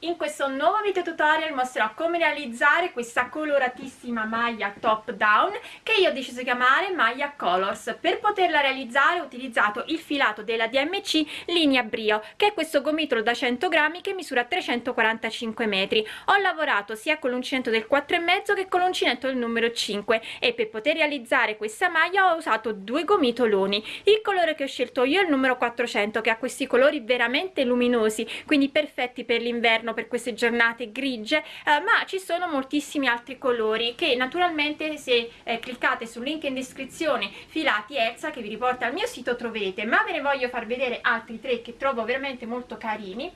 in questo nuovo video tutorial mostrerò come realizzare questa coloratissima maglia top down che io ho deciso di chiamare maglia colors. Per poterla realizzare ho utilizzato il filato della DMC linea brio che è questo gomitolo da 100 grammi che misura 345 metri. Ho lavorato sia con l'uncinetto del 4 e mezzo che con l'uncinetto del numero 5 e per poter realizzare questa maglia ho usato due gomitoloni. Il colore che ho scelto io è il numero 400 che ha questi colori veramente luminosi quindi perfetti per l'inverno per queste giornate grigie eh, ma ci sono moltissimi altri colori che naturalmente se eh, cliccate sul link in descrizione filati Elsa che vi riporta al mio sito trovete ma ve ne voglio far vedere altri tre che trovo veramente molto carini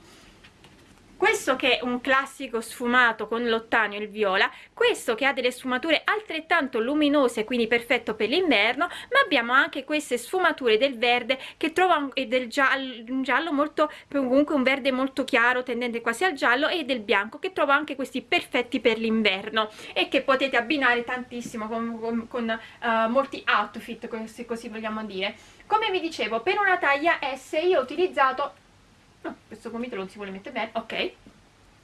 questo che è un classico sfumato con l'ottanio e il viola questo che ha delle sfumature altrettanto luminose quindi perfetto per l'inverno ma abbiamo anche queste sfumature del verde che trovo e del giallo un giallo molto comunque un verde molto chiaro tendente quasi al giallo e del bianco che trovo anche questi perfetti per l'inverno e che potete abbinare tantissimo con, con, con uh, molti outfit se così vogliamo dire. Come vi dicevo per una taglia S io ho utilizzato no, questo gomitolo non si vuole mettere bene, ok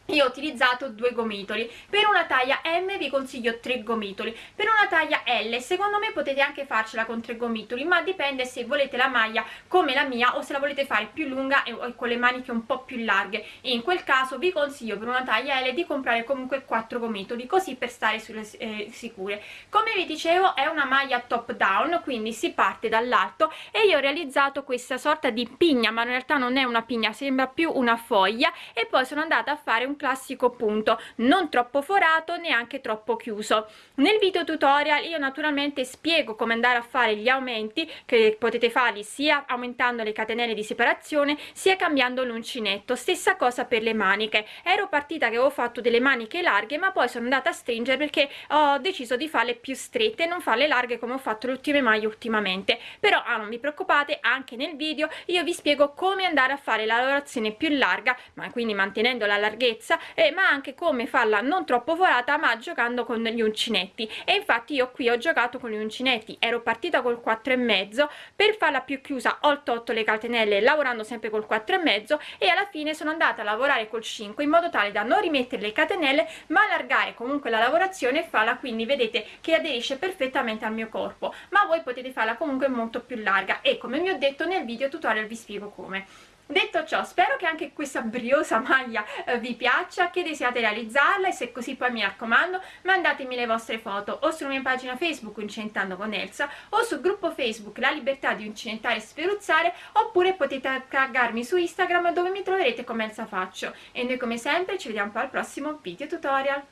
io ho utilizzato due gomitoli. Per una taglia M vi consiglio tre gomitoli. Per una taglia L secondo me potete anche farcela con tre gomitoli ma dipende se volete la maglia come la mia o se la volete fare più lunga e, con le maniche un po' più larghe. In quel caso vi consiglio per una taglia L di comprare comunque quattro gomitoli così per stare sulle eh, sicure. Come vi dicevo è una maglia top down quindi si parte dall'alto e io ho realizzato questa sorta di pigna ma in realtà non è una pigna sembra più una foglia e poi sono andata a fare un classico punto non troppo forato neanche troppo chiuso. Nel video tutorial io naturalmente spiego come andare a fare gli aumenti che potete farli sia aumentando le catenelle di separazione sia cambiando l'uncinetto. Stessa cosa per le maniche. Ero partita che avevo fatto delle maniche larghe ma poi sono andata a stringere perché ho deciso di farle più strette non farle larghe come ho fatto le ultime maglie ultimamente. Però ah, non vi preoccupate anche nel video io vi spiego come andare a fare la lavorazione più larga ma quindi mantenendo la larghezza lunghezza eh, ma anche come farla non troppo forata ma giocando con gli uncinetti. E infatti io qui ho giocato con gli uncinetti. Ero partita col 4 e mezzo per farla più chiusa ho tolto le catenelle lavorando sempre col 4 e mezzo e alla fine sono andata a lavorare col 5 in modo tale da non rimettere le catenelle ma allargare comunque la lavorazione e farla quindi vedete che aderisce perfettamente al mio corpo. Ma voi potete farla comunque molto più larga. E come vi ho detto nel video tutorial vi spiego come detto ciò spero che anche questa briosa maglia eh, vi piaccia che desiate realizzarla e se così poi mi raccomando mandatemi le vostre foto o sulla mia pagina facebook incentando con Elsa o sul gruppo facebook la libertà di incinentare e sferuzzare oppure potete taggarmi su instagram dove mi troverete come Elsa Faccio. E noi come sempre ci vediamo poi al prossimo video tutorial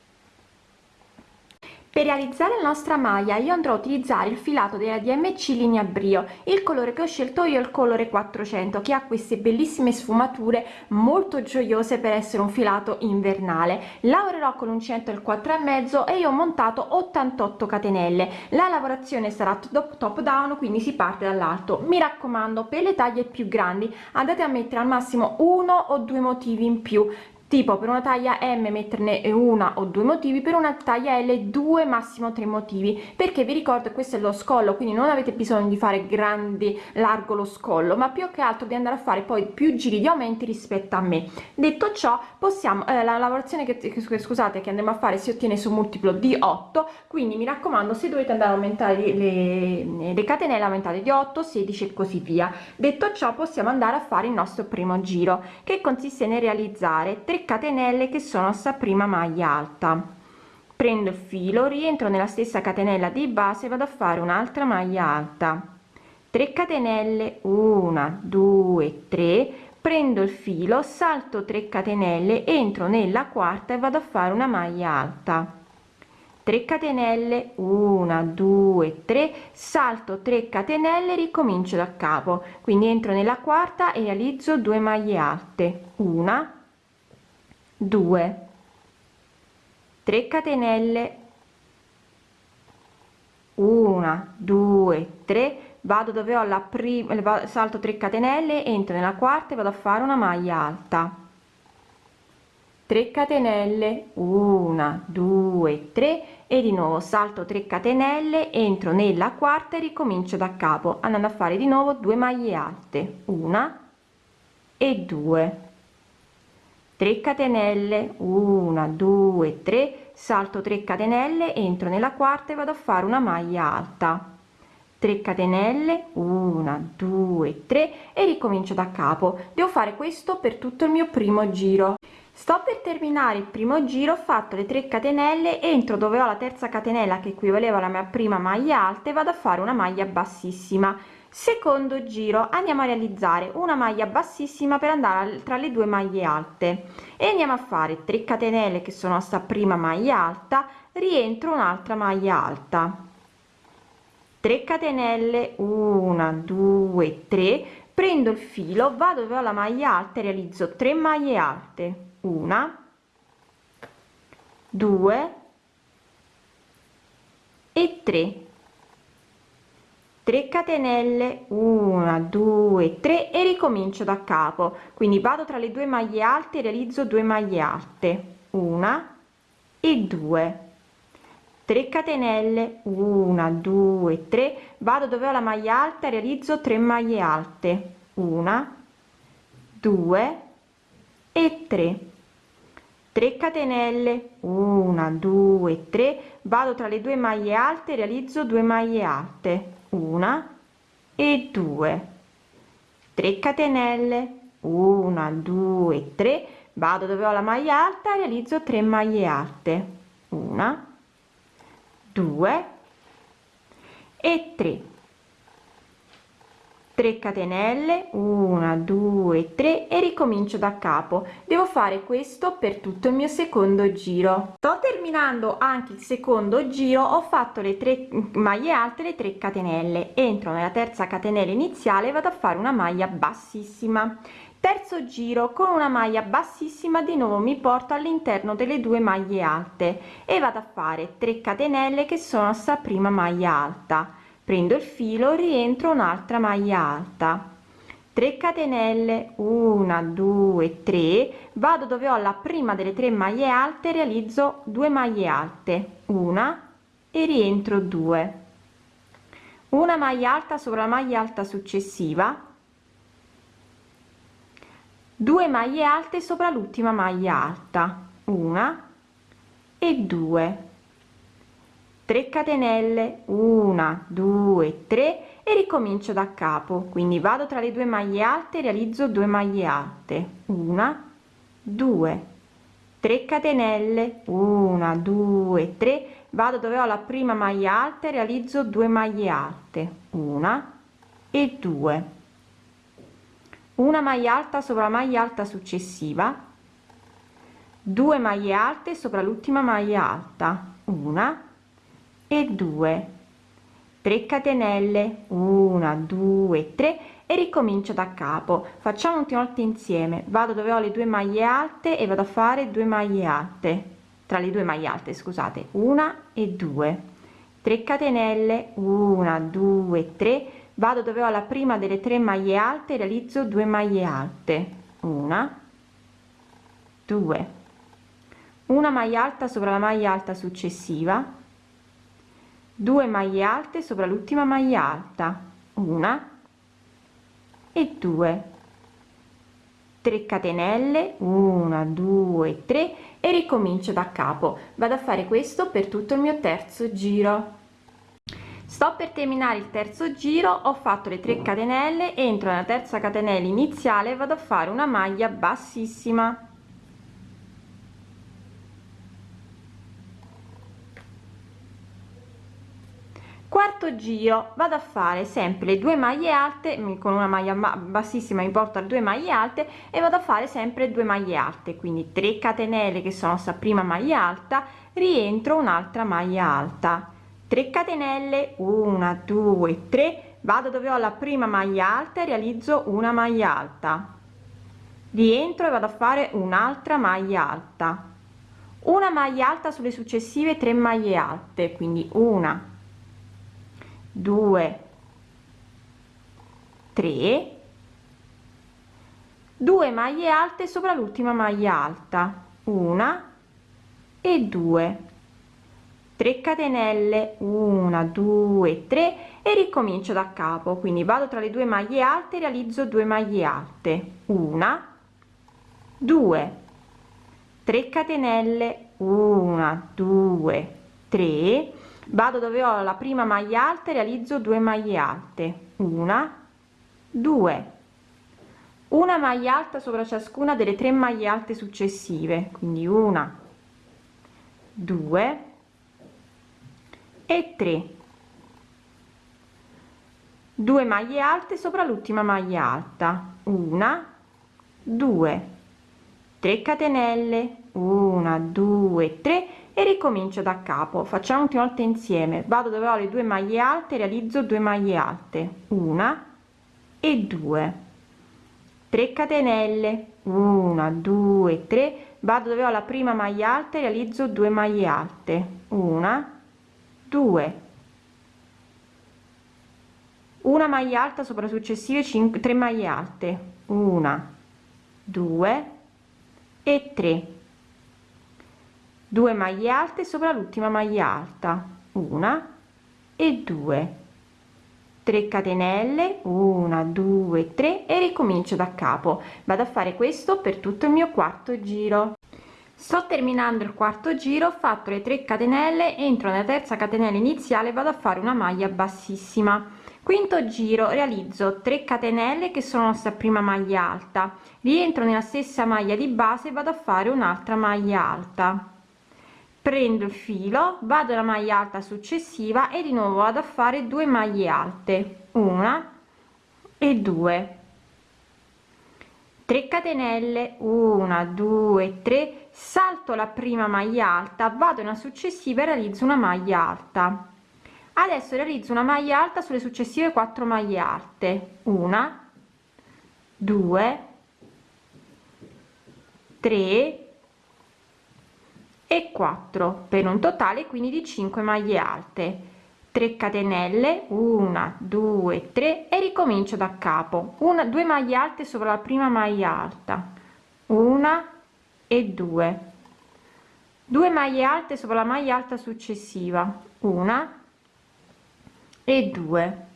per realizzare la nostra maglia io andrò a utilizzare il filato della DMC linea brio il colore che ho scelto io è il colore 400 che ha queste bellissime sfumature molto gioiose per essere un filato invernale. Lavorerò con un centro il 4 e mezzo e io ho montato 88 catenelle. La lavorazione sarà top, top down quindi si parte dall'alto. Mi raccomando per le taglie più grandi andate a mettere al massimo uno o due motivi in più tipo per una taglia m metterne una o due motivi per una taglia l due massimo tre motivi. Perché vi ricordo questo è lo scollo quindi non avete bisogno di fare grandi largo lo scollo ma più che altro di andare a fare poi più giri di aumenti rispetto a me. Detto ciò possiamo eh, la lavorazione che, che scusate che andremo a fare si ottiene su multiplo di 8 quindi mi raccomando se dovete andare a aumentare le, le catenelle aumentate di 8 16 e così via. Detto ciò possiamo andare a fare il nostro primo giro che consiste nel realizzare 3 3 catenelle che sono sta prima maglia alta. Prendo il filo rientro nella stessa catenella di base vado a fare un'altra maglia alta. 3 catenelle 1 2 3 prendo il filo salto 3 catenelle entro nella quarta e vado a fare una maglia alta. 3 catenelle 1 2 3 salto 3 catenelle ricomincio da capo. Quindi entro nella quarta e realizzo 2 maglie alte. Una 2 3 catenelle. 1 2 3 vado dove ho la prima salto 3 catenelle entro nella quarta e vado a fare una maglia alta. 3 catenelle. 1 2 3 e di nuovo salto 3 catenelle entro nella quarta e ricomincio da capo andando a fare di nuovo 2 maglie alte. Una e 2 3 catenelle 1 2 3 salto 3 catenelle entro nella quarta e vado a fare una maglia alta. 3 catenelle 1 2 3 e ricomincio da capo. Devo fare questo per tutto il mio primo giro. Sto per terminare il primo giro ho fatto le 3 catenelle entro dove ho la terza catenella che equivaleva alla mia prima maglia alta e vado a fare una maglia bassissima secondo giro andiamo a realizzare una maglia bassissima per andare tra le due maglie alte. E andiamo a fare 3 catenelle che sono sta prima maglia alta rientro un'altra maglia alta. 3 catenelle 1 2 3 prendo il filo vado dove ho la maglia alta e realizzo 3 maglie alte. Una 2 e 3 3 catenelle 1 2 3 e ricomincio da capo. Quindi vado tra le due maglie alte realizzo 2 maglie alte. Una e 2 3 catenelle 1 2 3 vado dove ho la maglia alta realizzo 3 maglie alte. Una 2 e 3 3 catenelle 1 2 3 vado tra le due maglie alte realizzo 2 maglie alte una e due. 3 catenelle 1 2 3 vado dove ho la maglia alta realizzo 3 maglie alte. Una 2 e 3 3 catenelle 1 2 3 e ricomincio da capo. Devo fare questo per tutto il mio secondo giro. Sto terminando anche il secondo giro ho fatto le 3 maglie alte le 3 catenelle. Entro nella terza catenella iniziale vado a fare una maglia bassissima. Terzo giro con una maglia bassissima di nuovo mi porto all'interno delle due maglie alte e vado a fare 3 catenelle che sono sta prima maglia alta prendo il filo rientro un'altra maglia alta. 3 catenelle 1 2 3 vado dove ho la prima delle tre maglie alte realizzo 2 maglie alte. Una e rientro 2 una maglia alta sopra la maglia alta successiva. 2 maglie alte sopra l'ultima maglia alta. Una e 2 3 catenelle 1 2 3 e ricomincio da capo. Quindi vado tra le due maglie alte realizzo 2 maglie alte. Una 2 3 catenelle 1 2 3 vado dove ho la prima maglia alta realizzo 2 maglie alte. Una e 2 una maglia alta sopra la maglia alta successiva. 2 maglie alte sopra l'ultima maglia alta. Una e 2 3 catenelle 1 2 3 e ricomincio da capo. Facciamo ultima volta insieme. Vado dove ho le due maglie alte e vado a fare 2 maglie alte. Tra le due maglie alte scusate. Una e 2 3 catenelle 1 2 3 vado dove ho la prima delle tre maglie alte realizzo 2 maglie alte. Una 2 una maglia alta sopra la maglia alta successiva 2 maglie alte sopra l'ultima maglia alta una e 2 3 catenelle 1 2 3 e ricomincio da capo. Vado a fare questo per tutto il mio terzo giro. Sto per terminare il terzo giro ho fatto le 3 catenelle entro nella terza catenella iniziale vado a fare una maglia bassissima quarto giro vado a fare sempre le due maglie alte con una maglia bassissima mi porto a due maglie alte e vado a fare sempre due maglie alte. Quindi 3 catenelle che sono sta prima maglia alta rientro un'altra maglia alta. 3 catenelle 1 2 3 vado dove ho la prima maglia alta e realizzo una maglia alta. Rientro e vado a fare un'altra maglia alta. Una maglia alta sulle successive tre maglie alte quindi una 2 3 2 maglie alte sopra l'ultima maglia alta una e 2 3 catenelle 1 2 3 e ricomincio da capo. Quindi vado tra le due maglie alte realizzo 2 maglie alte. Una 2 3 catenelle 1 2 3 vado dove ho la prima maglia alta e realizzo 2 maglie alte. Una 2 una maglia alta sopra ciascuna delle tre maglie alte successive quindi una 2 e 3 2 maglie alte sopra l'ultima maglia alta. Una 2 3 catenelle. 1 2 3 e ricomincio da capo. Facciamo ultima volta insieme. Vado dove ho le due maglie alte realizzo 2 maglie alte. Una e 2 3 catenelle. 1 2 3 vado dove ho la prima maglia alta realizzo 2 maglie alte. Una 2 una maglia alta sopra successive 5 3 maglie alte. Una 2 e 3 2 maglie alte sopra l'ultima maglia alta una e 2 3 catenelle 1 2 3 e ricomincio da capo. Vado a fare questo per tutto il mio quarto giro. Sto terminando il quarto giro ho fatto le 3 catenelle entro nella terza catenella iniziale vado a fare una maglia bassissima. Quinto giro realizzo 3 catenelle che sono sta prima maglia alta. Rientro nella stessa maglia di base vado a fare un'altra maglia alta prendo il filo vado alla maglia alta successiva e di nuovo vado a fare due maglie alte. Una e due. 3 catenelle. 1 2 3 salto la prima maglia alta vado una successiva e realizzo una maglia alta. Adesso realizzo una maglia alta sulle successive 4 maglie alte. Una 2 3 e 4 per un totale quindi di 5 maglie alte. 3 catenelle 1 2 3 e ricomincio da capo. Una due maglie alte sopra la prima maglia alta. Una e due. Due maglie alte sopra la maglia alta successiva. Una e due.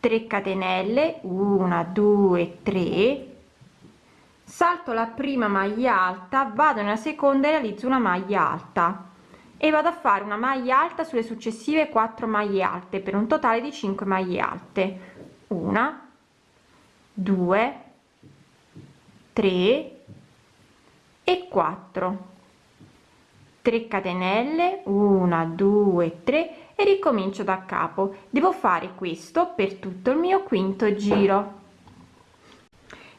3 catenelle 1 2 3 salto la prima maglia alta vado nella seconda e realizzo una maglia alta. E vado a fare una maglia alta sulle successive 4 maglie alte per un totale di 5 maglie alte. Una 2 3 e 4 3 catenelle 1 2 3 e ricomincio da capo. Devo fare questo per tutto il mio quinto giro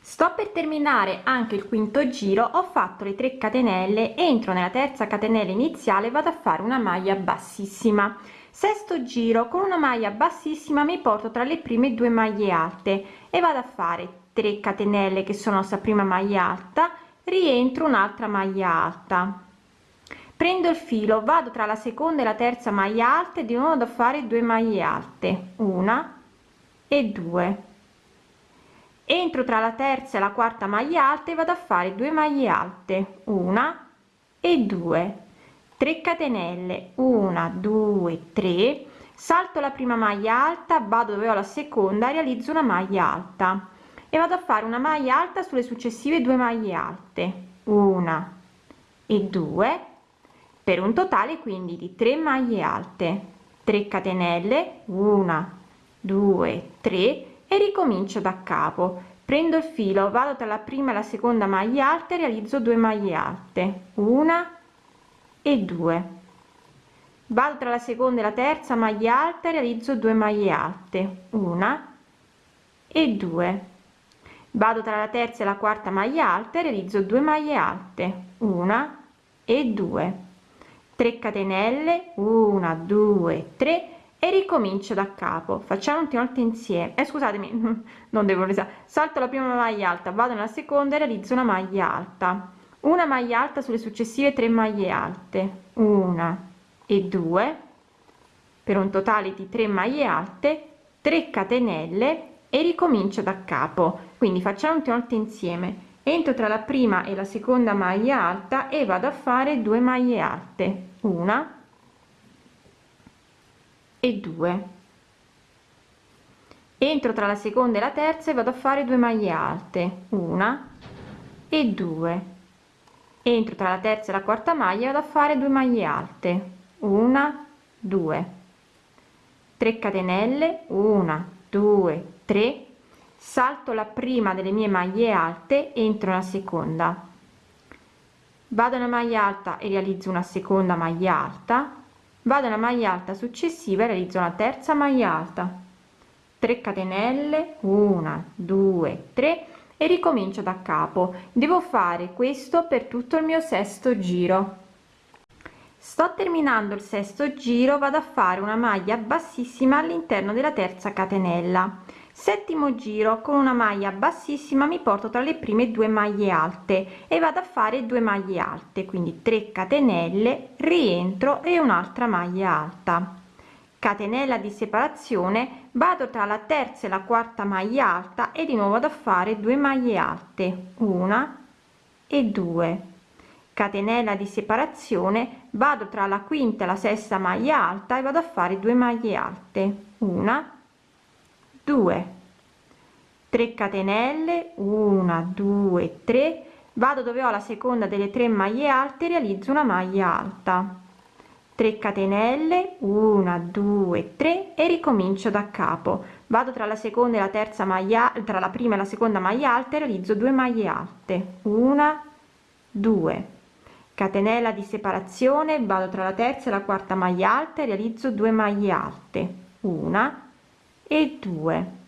sto per terminare anche il quinto giro ho fatto le 3 catenelle entro nella terza catenella iniziale vado a fare una maglia bassissima. Sesto giro con una maglia bassissima mi porto tra le prime due maglie alte e vado a fare 3 catenelle che sono sta prima maglia alta rientro un'altra maglia alta. Prendo il filo vado tra la seconda e la terza maglia alta e di nuovo da fare 2 maglie alte una e due entro tra la terza e la quarta maglia alta e vado a fare 2 maglie alte. Una e 2 3 catenelle. 1 2 3 salto la prima maglia alta vado dove ho la seconda realizzo una maglia alta. E vado a fare una maglia alta sulle successive due maglie alte. Una e 2 per un totale quindi di 3 maglie alte. 3 catenelle. 1 2 3 e ricomincio da capo. Prendo il filo vado tra la prima e la seconda maglia alta realizzo 2 maglie alte una e due. Vado tra la seconda e la terza maglia alta realizzo 2 maglie alte una e due. Vado tra la terza e la quarta maglia alta realizzo 2 maglie alte una e due. 3 catenelle 1 2 3 e ricomincio da capo. Facciamo ultima volta insieme. Eh, scusatemi non devo risare salto la prima maglia alta vado nella seconda e realizzo una maglia alta. Una maglia alta sulle successive tre maglie alte. Una e due per un totale di 3 maglie alte 3 catenelle e ricomincio da capo. Quindi facciamo ultima volta insieme. Entro tra la prima e la seconda maglia alta e vado a fare 2 maglie alte. Una e 2 entro tra la seconda e la terza e vado a fare 2 maglie alte una e 2 entro tra la terza e la quarta maglia vado a fare 2 maglie alte una 2 3 catenelle 1 2 3 salto la prima delle mie maglie alte entro la seconda. Vado una maglia alta e realizzo una seconda maglia alta vado una maglia alta successiva e realizzo una terza maglia alta. 3 catenelle 1 2 3 e ricomincio da capo. Devo fare questo per tutto il mio sesto giro. Sto terminando il sesto giro vado a fare una maglia bassissima all'interno della terza catenella settimo giro con una maglia bassissima mi porto tra le prime due maglie alte e vado a fare due maglie alte quindi 3 catenelle rientro e un'altra maglia alta. Catenella di separazione vado tra la terza e la quarta maglia alta e di nuovo vado a fare 2 maglie alte una e due. Catenella di separazione vado tra la quinta e la sesta maglia alta e vado a fare 2 maglie alte una 2 3 catenelle 1 2 3 vado dove ho la seconda delle tre maglie alte realizzo una maglia alta. 3 catenelle 1 2 3 e ricomincio da capo. Vado tra la seconda e la terza maglia tra la prima e la seconda maglia alta realizzo 2 maglie alte. 1 2 catenella di separazione vado tra la terza e la quarta maglia alta e realizzo 2 maglie alte. 1 e 2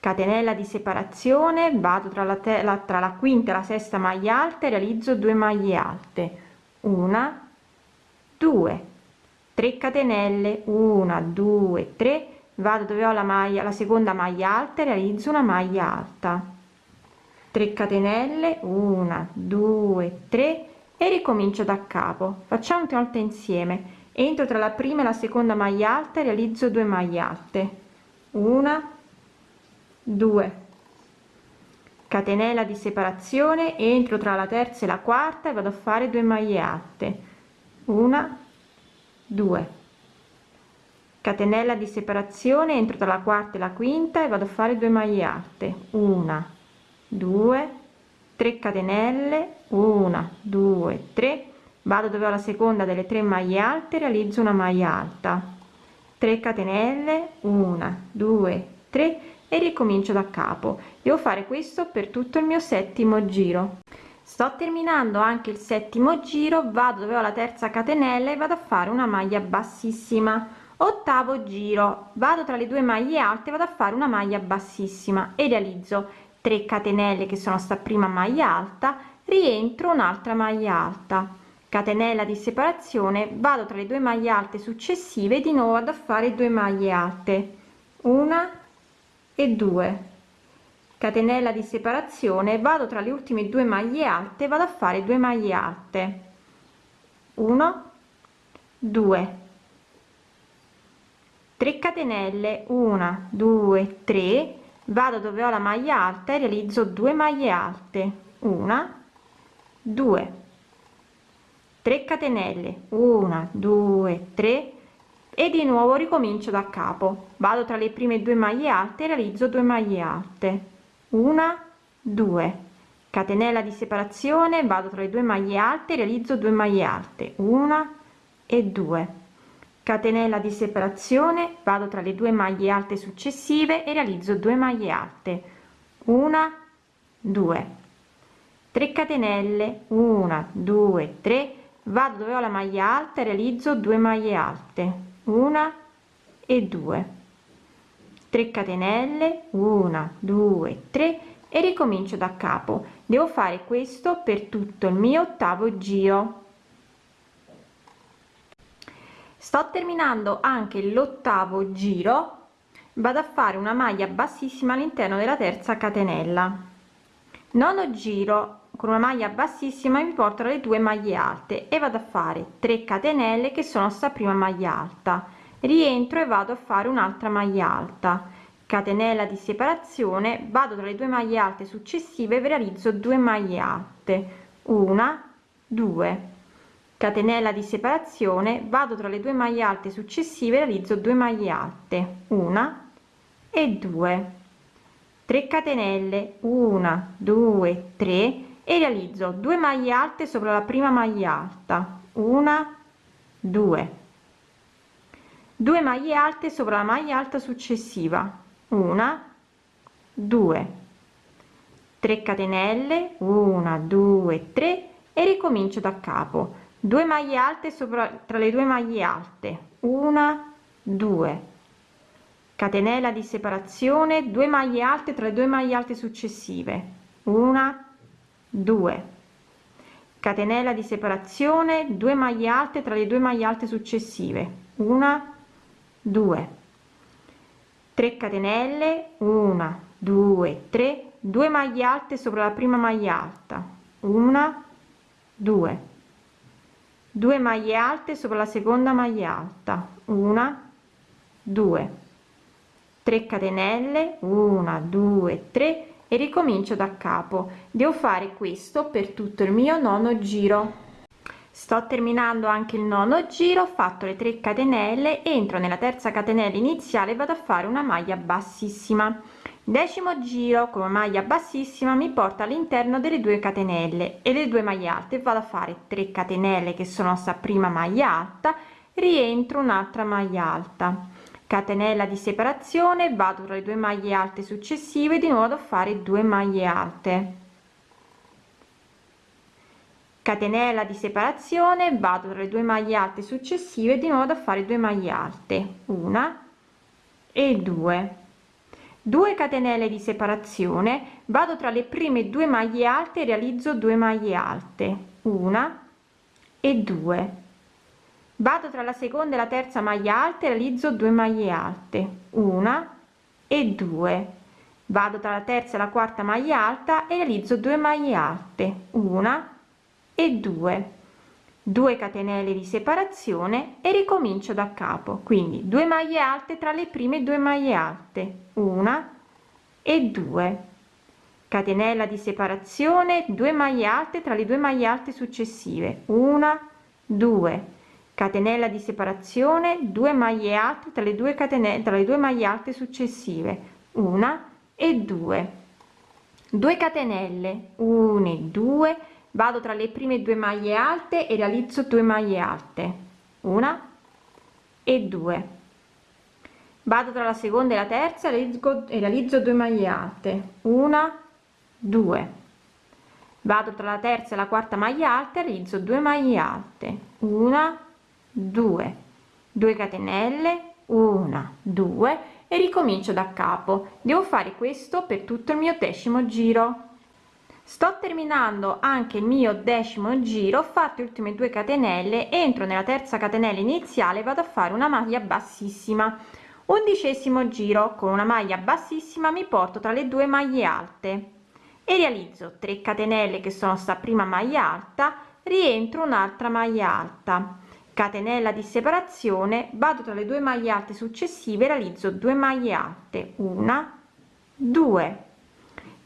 catenella di separazione vado tra la, la, tra la quinta e la sesta maglia alta e realizzo 2 maglie alte. 1 2 3 catenelle 1 2 3 vado dove ho la maglia la seconda maglia alta e realizzo una maglia alta. 3 catenelle 1 2 3 e ricomincio da capo. Facciamo una volta insieme. Entro tra la prima e la seconda maglia alta e realizzo 2 maglie alte una. 2 catenella di separazione entro tra la terza e la quarta e vado a fare 2 maglie alte. Una. 2 catenella di separazione entro tra la quarta e la quinta e vado a fare 2 maglie alte. Una. 2 3 catenelle. 1 2 3 vado dove ho la seconda delle tre maglie alte realizzo una maglia alta 3 catenelle 1 2 3 e ricomincio da capo. Devo fare questo per tutto il mio settimo giro. Sto terminando anche il settimo giro vado dove ho la terza catenella e vado a fare una maglia bassissima. Ottavo giro vado tra le due maglie alte vado a fare una maglia bassissima. E realizzo 3 catenelle che sono sta prima maglia alta rientro un'altra maglia alta catenella di separazione vado tra le due maglie alte successive di nuovo vado a fare due maglie alte. Una e due. Catenella di separazione vado tra le ultime due maglie alte vado a fare 2 maglie alte. 1 2 3 catenelle 1 2 3 vado dove ho la maglia alta e realizzo 2 maglie alte. 1 2 3 catenelle. 1 2 3 e di nuovo ricomincio da capo. Vado tra le prime due maglie alte realizzo 2 maglie alte. Una 2 catenella di separazione vado tra le due maglie alte realizzo 2 maglie alte. Una e 2 catenella di separazione vado tra le due maglie alte successive e realizzo 2 maglie alte. Una 2 3 catenelle. 1 2 3 vado dove ho la maglia alta e realizzo 2 maglie alte. Una e 2 3 catenelle. 1 2 3 e ricomincio da capo. Devo fare questo per tutto il mio ottavo giro. Sto terminando anche l'ottavo giro. Vado a fare una maglia bassissima all'interno della terza catenella. Nono giro con una maglia bassissima mi porto le due maglie alte e vado a fare 3 catenelle che sono sta prima maglia alta. Rientro e vado a fare un'altra maglia alta. Catenella di separazione vado tra le due maglie alte successive e realizzo 2 maglie alte. Una 2 catenella di separazione vado tra le due maglie alte successive realizzo 2 maglie alte. Una e 2 3 catenelle. 1 2 3 e realizzo 2 maglie alte sopra la prima maglia alta. Una 2 2 maglie alte sopra la maglia alta successiva. Una 2 3 catenelle. 1 2 3 e ricomincio da capo. 2 maglie alte sopra tra le due maglie alte. Una 2 catenella di separazione. 2 maglie alte tra le due maglie alte successive. Una 2 catenella di separazione 2 maglie alte tra le due maglie alte successive. Una. 2 3 catenelle 1 2 3 2 maglie alte sopra la prima maglia alta. Una. 2 2 maglie alte sopra la seconda maglia alta. Una. 2 3 catenelle 1 2 3 e ricomincio da capo. Devo fare questo per tutto il mio nono giro. Sto terminando anche il nono giro ho fatto le 3 catenelle entro nella terza catenella iniziale vado a fare una maglia bassissima. Decimo giro come maglia bassissima mi porta all'interno delle due catenelle e le due maglie alte. Vado a fare 3 catenelle che sono sta prima maglia alta rientro un'altra maglia alta catenella di separazione vado tra le due maglie alte successive di nuovo a fare 2 maglie alte. Catenella di separazione vado tra le due maglie alte successive di nuovo a fare 2 maglie alte una e due. 2 catenelle di separazione vado tra le prime due maglie alte realizzo 2 maglie alte una e due vado tra la seconda e la terza maglia alta e realizzo 2 maglie alte una e due. Vado tra la terza e la quarta maglia alta e realizzo 2 maglie alte una e due. 2 catenelle di separazione e ricomincio da capo. Quindi 2 maglie alte tra le prime due maglie alte una e due. Catenella di separazione 2 maglie alte tra le due maglie alte successive una 2 catenella di separazione 2 maglie alte tra le due catenelle tra le due maglie alte successive una e due. 2 catenelle 1 e 2 vado tra le prime due maglie alte e realizzo 2 maglie alte una e due. Vado tra la seconda e la terza realizzo, e realizzo 2 maglie alte una 2 vado tra la terza e la quarta maglia alta realizzo 2 maglie alte una 2 2 catenelle 1 2 e ricomincio da capo. Devo fare questo per tutto il mio decimo giro. Sto terminando anche il mio decimo giro fatto le ultime due catenelle entro nella terza catenella iniziale vado a fare una maglia bassissima. Undicesimo giro con una maglia bassissima mi porto tra le due maglie alte e realizzo 3 catenelle che sono sta prima maglia alta rientro un'altra maglia alta catenella di separazione vado tra le due maglie alte successive realizzo 2 maglie alte una 2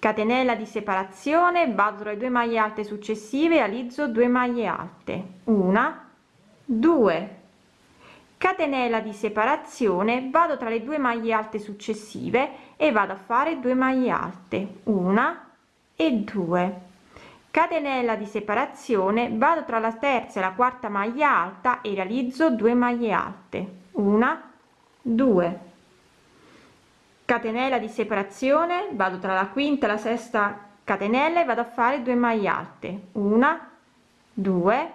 catenella di separazione vado tra le due maglie alte successive realizzo 2 maglie alte una 2 catenella di separazione vado tra le due maglie alte successive e vado a fare 2 maglie alte una e 2 catenella di separazione vado tra la terza e la quarta maglia alta e realizzo 2 maglie alte. Una 2 catenella di separazione vado tra la quinta e la sesta catenella e vado a fare 2 maglie alte. Una 2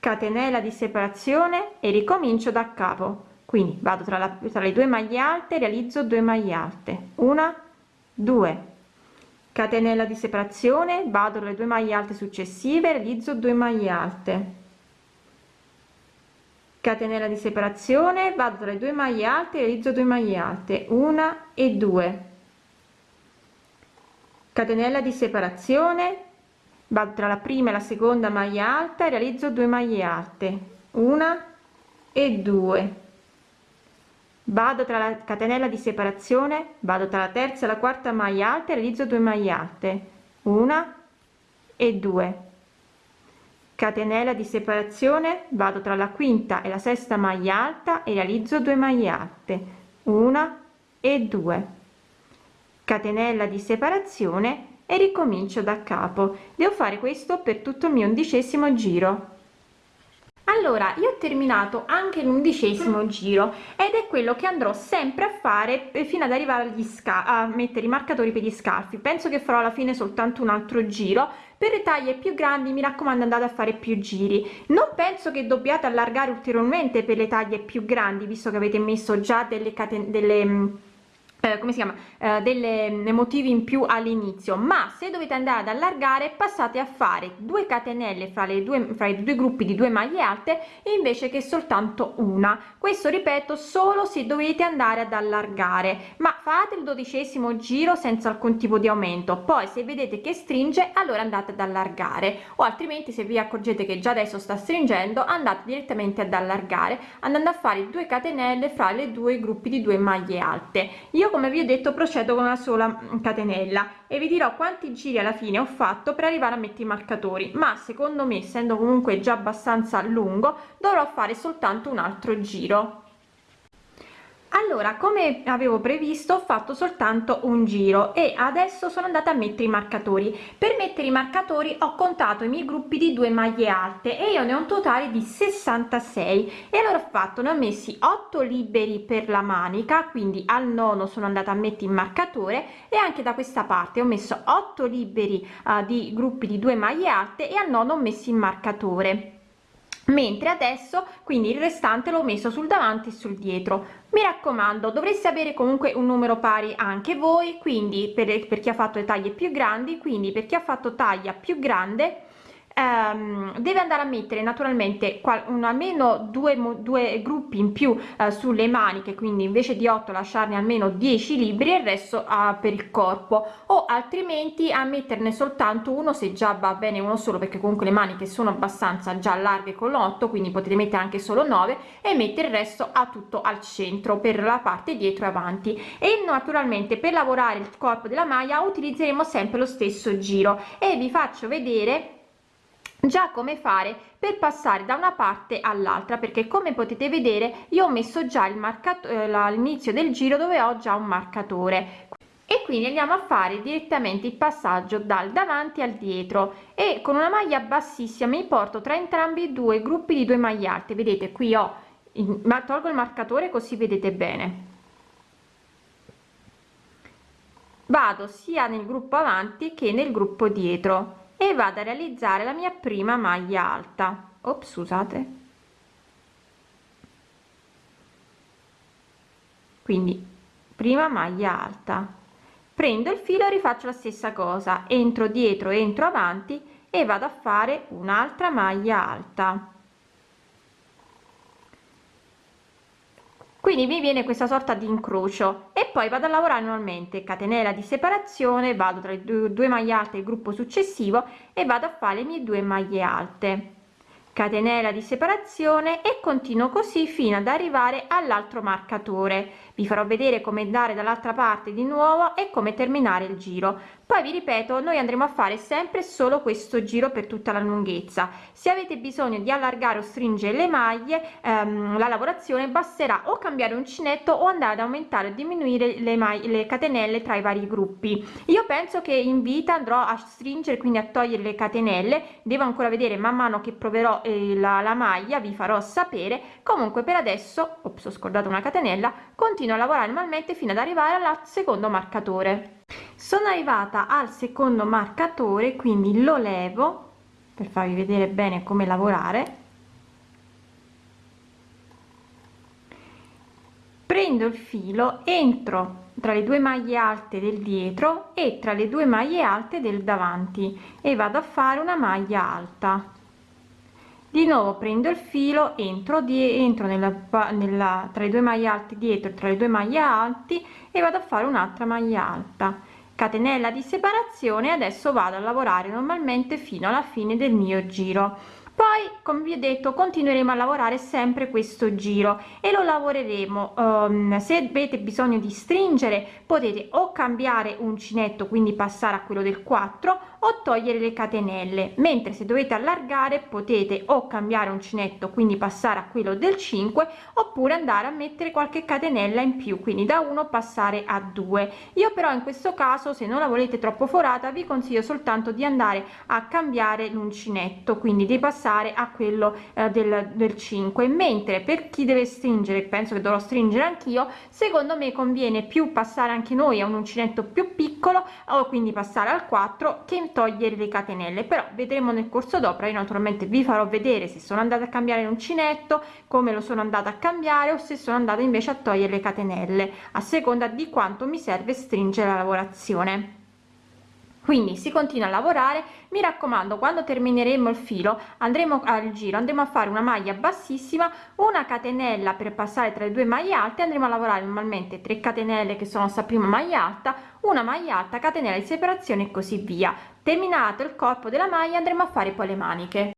catenella di separazione e ricomincio da capo. Quindi vado tra, la, tra le due maglie alte realizzo 2 maglie alte. Una 2 catenella di separazione vado le due maglie alte successive realizzo 2 maglie alte. Catenella di separazione vado tra le due maglie alte realizzo 2 maglie alte. Una e due. Catenella di separazione vado tra la prima e la seconda maglia alta realizzo 2 maglie alte. Una e due vado tra la catenella di separazione vado tra la terza e la quarta maglia alta realizzo 2 maglie alte. Una e due. Catenella di separazione vado tra la quinta e la sesta maglia alta e realizzo 2 maglie alte. Una e due. Catenella di separazione e ricomincio da capo. Devo fare questo per tutto il mio undicesimo giro allora io ho terminato anche l'undicesimo giro ed è quello che andrò sempre a fare fino ad arrivare agli sca a mettere i marcatori per gli scarfi. Penso che farò alla fine soltanto un altro giro. Per le taglie più grandi mi raccomando andate a fare più giri. Non penso che dobbiate allargare ulteriormente per le taglie più grandi visto che avete messo già delle catene delle eh, come si chiama eh, delle motivi in più all'inizio ma se dovete andare ad allargare passate a fare due catenelle fra le due fra i due gruppi di due maglie alte invece che soltanto una. Questo ripeto solo se dovete andare ad allargare ma fate il dodicesimo giro senza alcun tipo di aumento. Poi se vedete che stringe allora andate ad allargare o altrimenti se vi accorgete che già adesso sta stringendo andate direttamente ad allargare andando a fare due catenelle fra le due gruppi di due maglie alte. Io come vi ho detto procedo con una sola catenella e vi dirò quanti giri alla fine ho fatto per arrivare a mettere i marcatori ma secondo me essendo comunque già abbastanza lungo dovrò fare soltanto un altro giro allora come avevo previsto ho fatto soltanto un giro e adesso sono andata a mettere i marcatori. Per mettere i marcatori ho contato i miei gruppi di due maglie alte e io ne ho un totale di 66 e allora ho fatto ne ho messi 8 liberi per la manica quindi al nono sono andata a mettere il marcatore e anche da questa parte ho messo 8 liberi uh, di gruppi di due maglie alte e al nono ho messo il marcatore mentre adesso quindi il restante l'ho messo sul davanti e sul dietro. Mi raccomando dovreste avere comunque un numero pari anche voi quindi per, per chi ha fatto le taglie più grandi quindi per chi ha fatto taglia più grande ehm, deve andare a mettere naturalmente un, almeno due, due gruppi in più eh, sulle maniche quindi invece di 8 lasciarne almeno 10 libri e il resto eh, per il corpo o altrimenti a metterne soltanto uno se già va bene uno solo perché comunque le maniche sono abbastanza già larghe con l'8 quindi potete mettere anche solo 9 e mettere il resto a tutto al centro per la parte dietro e avanti. E naturalmente per lavorare il corpo della maglia utilizzeremo sempre lo stesso giro. E vi faccio vedere già come fare per passare da una parte all'altra? Perché come potete vedere io ho messo già il marcatore eh, all'inizio del giro dove ho già un marcatore. E quindi andiamo a fare direttamente il passaggio dal davanti al dietro. E con una maglia bassissima mi porto tra entrambi due gruppi di due maglie alte. Vedete qui ho ma tolgo il marcatore così vedete bene. Vado sia nel gruppo avanti che nel gruppo dietro e vado a realizzare la mia prima maglia alta. Ops scusate. Quindi prima maglia alta. Prendo il filo e rifaccio la stessa cosa. Entro dietro entro avanti e vado a fare un'altra maglia alta quindi mi viene questa sorta di incrocio e poi vado a lavorare normalmente catenella di separazione vado tra le due, due maglie alte il gruppo successivo e vado a fare le mie due maglie alte. Catenella di separazione e continuo così fino ad arrivare all'altro marcatore. Vi farò vedere come andare dall'altra parte di nuovo e come terminare il giro poi vi ripeto noi andremo a fare sempre solo questo giro per tutta la lunghezza. Se avete bisogno di allargare o stringere le maglie ehm, la lavorazione basterà o cambiare uncinetto o andare ad aumentare o diminuire le maglie le catenelle tra i vari gruppi. Io penso che in vita andrò a stringere quindi a togliere le catenelle. Devo ancora vedere man mano che proverò eh, la, la maglia vi farò sapere. Comunque per adesso ops, ho scordato una catenella continuo a lavorare normalmente fino ad arrivare al secondo marcatore sono arrivata al secondo marcatore quindi lo levo per farvi vedere bene come lavorare. Prendo il filo entro tra le due maglie alte del dietro e tra le due maglie alte del davanti e vado a fare una maglia alta. Di nuovo prendo il filo entro di entro nella, nella tra le due maglie alte dietro tra le due maglie alti e vado a fare un'altra maglia alta catenella di separazione adesso vado a lavorare normalmente fino alla fine del mio giro. Poi come vi ho detto continueremo a lavorare sempre questo giro e lo lavoreremo. Um, se avete bisogno di stringere potete o cambiare uncinetto quindi passare a quello del 4 o togliere le catenelle. Mentre se dovete allargare potete o cambiare uncinetto quindi passare a quello del 5 oppure andare a mettere qualche catenella in più quindi da 1 passare a 2 io però in questo caso se non la volete troppo forata vi consiglio soltanto di andare a cambiare l'uncinetto quindi di passare a quello eh, del, del 5 mentre per chi deve stringere penso che dovrò stringere anch'io secondo me conviene più passare anche noi a un uncinetto più piccolo o quindi passare al 4 che togliere le catenelle però vedremo nel corso d'opera io naturalmente vi farò vedere se sono andata a cambiare l'uncinetto come lo sono andata a cambiare o se sono andata invece a togliere le catenelle a seconda di quanto mi serve stringere la lavorazione. Quindi si continua a lavorare mi raccomando quando termineremo il filo andremo al giro andremo a fare una maglia bassissima una catenella per passare tra le due maglie alte andremo a lavorare normalmente 3 catenelle che sono sta prima maglia alta una maglia alta catenella di separazione e così via terminato il corpo della maglia andremo a fare poi le maniche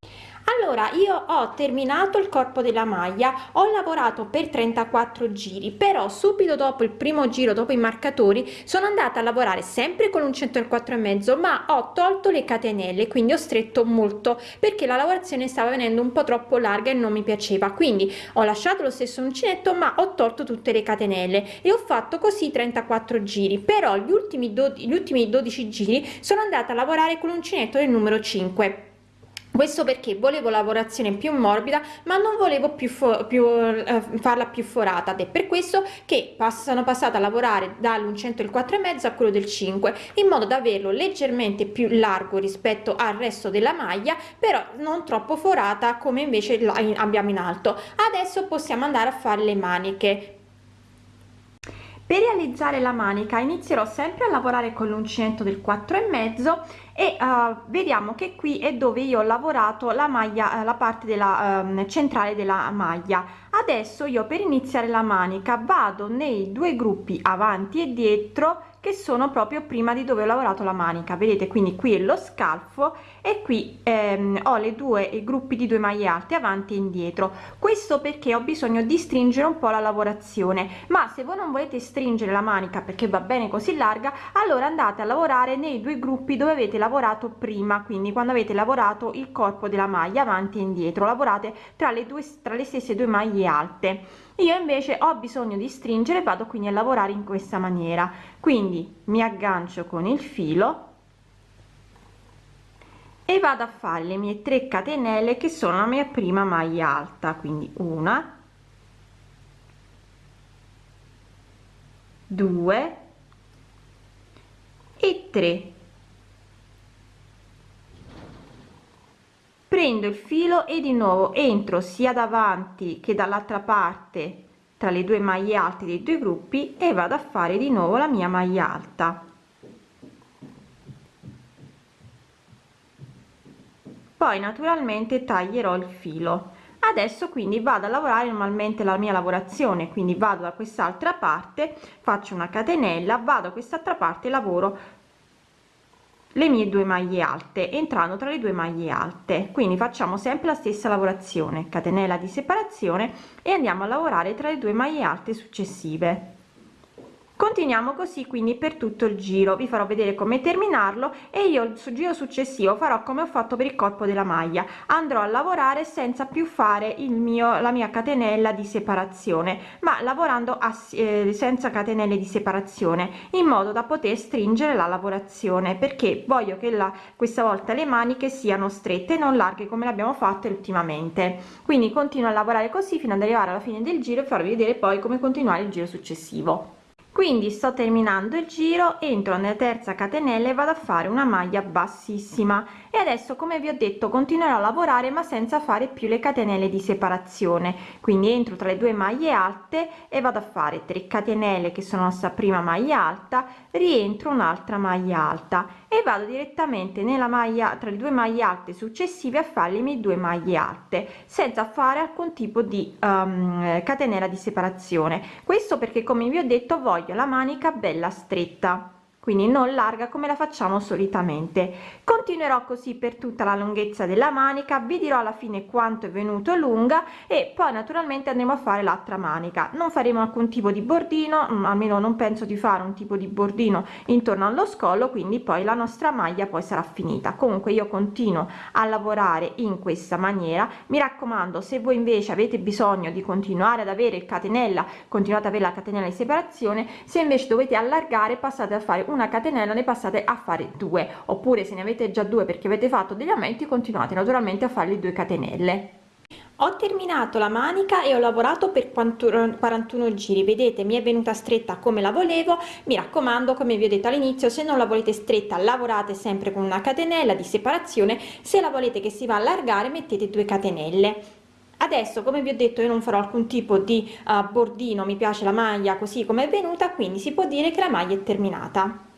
allora io ho terminato il corpo della maglia ho lavorato per 34 giri però subito dopo il primo giro dopo i marcatori sono andata a lavorare sempre con un 104 e mezzo ma ho tolto le catenelle quindi ho stretto molto perché la lavorazione stava venendo un po troppo larga e non mi piaceva. Quindi ho lasciato lo stesso uncinetto ma ho tolto tutte le catenelle e ho fatto così 34 giri. Però gli ultimi gli ultimi 12 giri sono andata a lavorare con l'uncinetto del numero 5 questo perché volevo lavorazione più morbida ma non volevo più, più eh, farla più forata ed è per questo che sono passata a lavorare dall'uncinetto del 4 e mezzo a quello del 5 in modo da averlo leggermente più largo rispetto al resto della maglia però non troppo forata come invece abbiamo in alto. Adesso possiamo andare a fare le maniche. Per realizzare la manica inizierò sempre a lavorare con l'uncinetto del 4 e uh, vediamo che qui è dove io ho lavorato la maglia la parte della um, centrale della maglia. Adesso io per iniziare la manica vado nei due gruppi avanti e dietro che sono proprio prima di dove ho lavorato la manica. Vedete quindi qui è lo scalfo e qui ehm, ho le due gruppi di due maglie alte avanti e indietro. Questo perché ho bisogno di stringere un po la lavorazione. Ma se voi non volete stringere la manica perché va bene così larga allora andate a lavorare nei due gruppi dove avete lavorato prima quindi quando avete lavorato il corpo della maglia avanti e indietro. Lavorate tra le due tra le stesse due maglie alte. Io invece ho bisogno di stringere vado quindi a lavorare in questa maniera. Quindi mi aggancio con il filo e vado a fare le mie 3 catenelle che sono la mia prima maglia alta quindi una due e 3 prendo il filo e di nuovo entro sia davanti che dall'altra parte tra le due maglie alte dei due gruppi e vado a fare di nuovo la mia maglia alta poi naturalmente taglierò il filo. Adesso quindi vado a lavorare normalmente la mia lavorazione quindi vado da quest'altra parte faccio una catenella vado a quest'altra parte lavoro le mie due maglie alte entrando tra le due maglie alte. Quindi facciamo sempre la stessa lavorazione catenella di separazione e andiamo a lavorare tra le due maglie alte successive continuiamo così quindi per tutto il giro. Vi farò vedere come terminarlo e io il giro successivo farò come ho fatto per il corpo della maglia. Andrò a lavorare senza più fare il mio la mia catenella di separazione ma lavorando a, eh, senza catenelle di separazione in modo da poter stringere la lavorazione perché voglio che la questa volta le maniche siano strette non larghe come l'abbiamo fatto ultimamente. Quindi continuo a lavorare così fino ad arrivare alla fine del giro e farvi vedere poi come continuare il giro successivo quindi sto terminando il giro entro nella terza catenella e vado a fare una maglia bassissima. E adesso come vi ho detto continuerò a lavorare ma senza fare più le catenelle di separazione. Quindi entro tra le due maglie alte e vado a fare 3 catenelle che sono sta prima maglia alta rientro un'altra maglia alta. E vado direttamente nella maglia tra le due maglie alte successive a fare le mie due maglie alte senza fare alcun tipo di um, catenella di separazione. Questo perché come vi ho detto voglio la manica bella stretta quindi non larga come la facciamo solitamente. Continuerò così per tutta la lunghezza della manica vi dirò alla fine quanto è venuto lunga e poi naturalmente andremo a fare l'altra manica. Non faremo alcun tipo di bordino mm, almeno non penso di fare un tipo di bordino intorno allo scollo quindi poi la nostra maglia poi sarà finita. Comunque io continuo a lavorare in questa maniera. Mi raccomando se voi invece avete bisogno di continuare ad avere il catenella continuate ad avere la catenella di separazione se invece dovete allargare passate a fare una catenella ne passate a fare due. Oppure se ne avete già due perché avete fatto degli aumenti continuate naturalmente a fare due catenelle. Ho terminato la manica e ho lavorato per 41 giri. Vedete mi è venuta stretta come la volevo. Mi raccomando come vi ho detto all'inizio se non la volete stretta lavorate sempre con una catenella di separazione. Se la volete che si va allargare mettete due catenelle adesso come vi ho detto io non farò alcun tipo di uh, bordino mi piace la maglia così come è venuta quindi si può dire che la maglia è terminata